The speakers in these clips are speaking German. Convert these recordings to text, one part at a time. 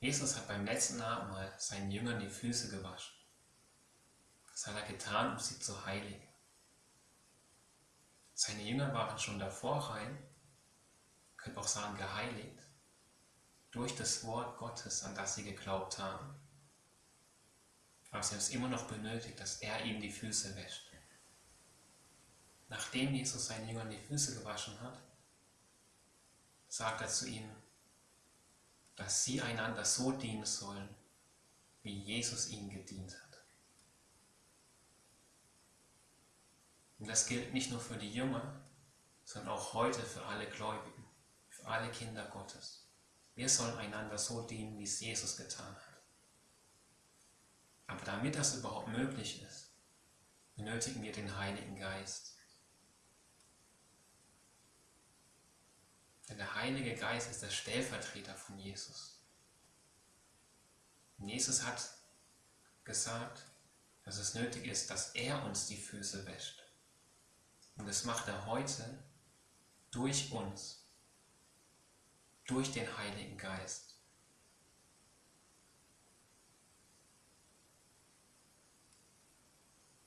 Jesus hat beim letzten Abendmahl seinen Jüngern die Füße gewaschen. Das hat er getan, um sie zu heiligen. Seine Jünger waren schon davor rein, könnte auch sagen geheiligt, durch das Wort Gottes, an das sie geglaubt haben. Aber sie haben es immer noch benötigt, dass er ihnen die Füße wäscht. Nachdem Jesus seinen Jüngern die Füße gewaschen hat, sagt er zu ihnen, dass sie einander so dienen sollen, wie Jesus ihnen gedient hat. Und das gilt nicht nur für die Jünger, sondern auch heute für alle Gläubigen, für alle Kinder Gottes. Wir sollen einander so dienen, wie es Jesus getan hat. Aber damit das überhaupt möglich ist, benötigen wir den Heiligen Geist. Denn der Heilige Geist ist der Stellvertreter von Jesus. Und Jesus hat gesagt, dass es nötig ist, dass er uns die Füße wäscht. Und das macht er heute durch uns, durch den Heiligen Geist.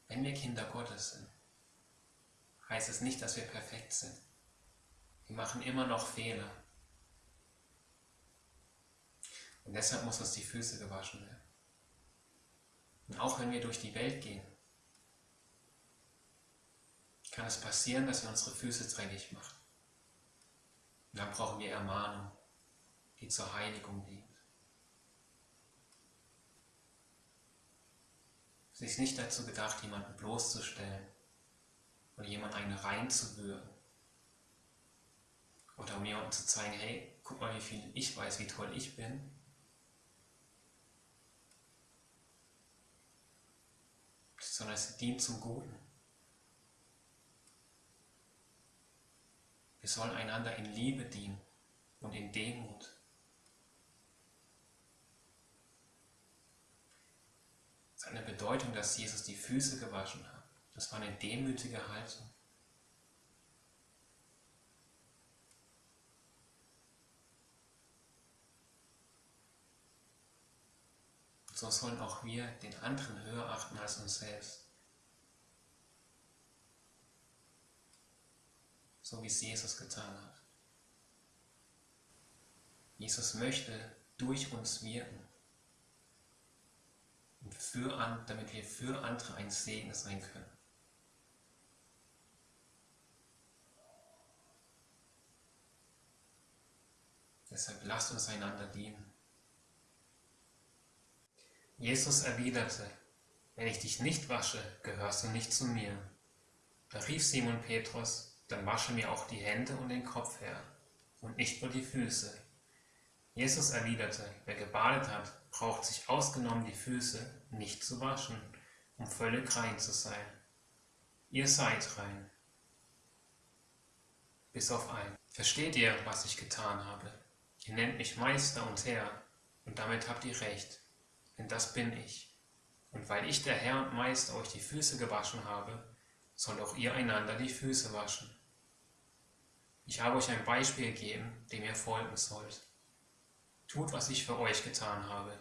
Wenn wir Kinder Gottes sind, heißt es nicht, dass wir perfekt sind. Wir machen immer noch Fehler. Und deshalb muss uns die Füße gewaschen werden. Und auch wenn wir durch die Welt gehen, kann es passieren, dass wir unsere Füße dreckig machen. Und dann brauchen wir Ermahnung, die zur Heiligung dient. Es ist nicht dazu gedacht, jemanden bloßzustellen oder jemanden einen reinzuwürgen. Oder jemandem zu zeigen, hey, guck mal, wie viel ich weiß, wie toll ich bin. Sondern es dient zum Guten. Wir sollen einander in Liebe dienen und in Demut. Es hat eine Bedeutung, dass Jesus die Füße gewaschen hat. Das war eine demütige Haltung. So sollen auch wir den anderen höher achten als uns selbst. so wie es Jesus getan hat. Jesus möchte durch uns wirken, für an, damit wir für andere ein Segen sein können. Deshalb lasst uns einander dienen. Jesus erwiderte, wenn ich dich nicht wasche, gehörst du nicht zu mir. Da rief Simon Petrus, dann wasche mir auch die Hände und den Kopf her und nicht nur die Füße. Jesus erwiderte, wer gebadet hat, braucht sich ausgenommen die Füße nicht zu waschen, um völlig rein zu sein. Ihr seid rein. Bis auf ein. Versteht ihr, was ich getan habe? Ihr nennt mich Meister und Herr, und damit habt ihr recht, denn das bin ich. Und weil ich der Herr und Meister euch die Füße gewaschen habe, sollt auch ihr einander die Füße waschen. Ich habe euch ein Beispiel gegeben, dem ihr folgen sollt. Tut, was ich für euch getan habe,